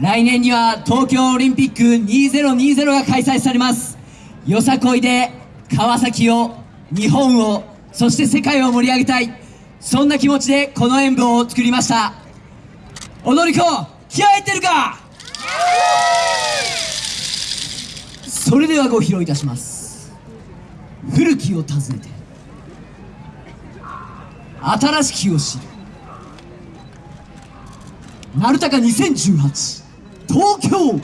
来年には東京オリンピック2020が開催されます。よさこいで川崎を日本をそして世界を盛り上げたい。そんな気持ちでこの演舞を作りました。踊り子気合入ってるか？それではご披露いたします。古きを訪ねて新しきを知る。丸高2018東京。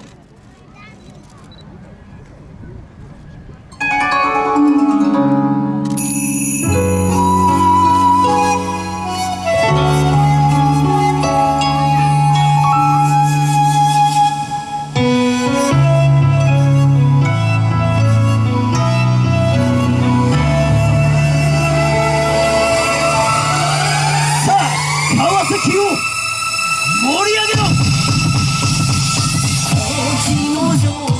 さあ川崎を盛り上げろ。星の城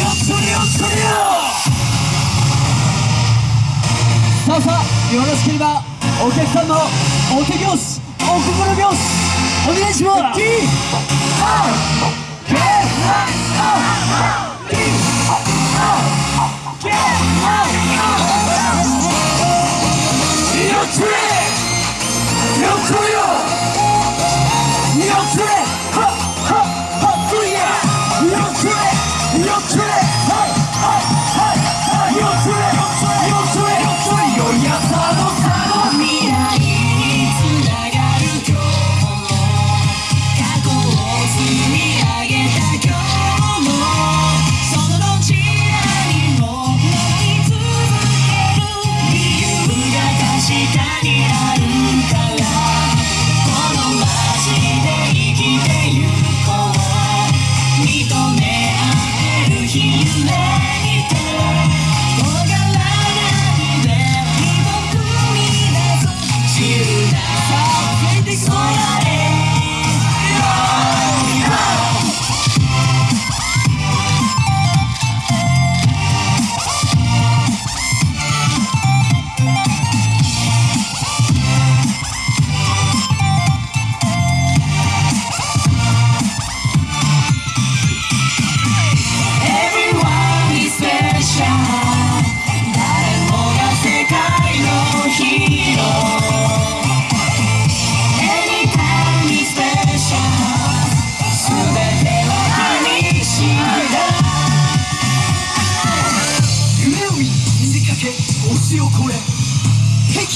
さあさあよろしければお客さんのお手拍子お心拍子お願いします。未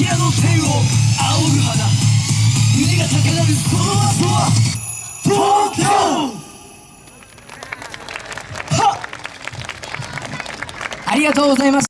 夜の天を仰ぐ花。胸が高鳴るその後は東京！はありがとうございます。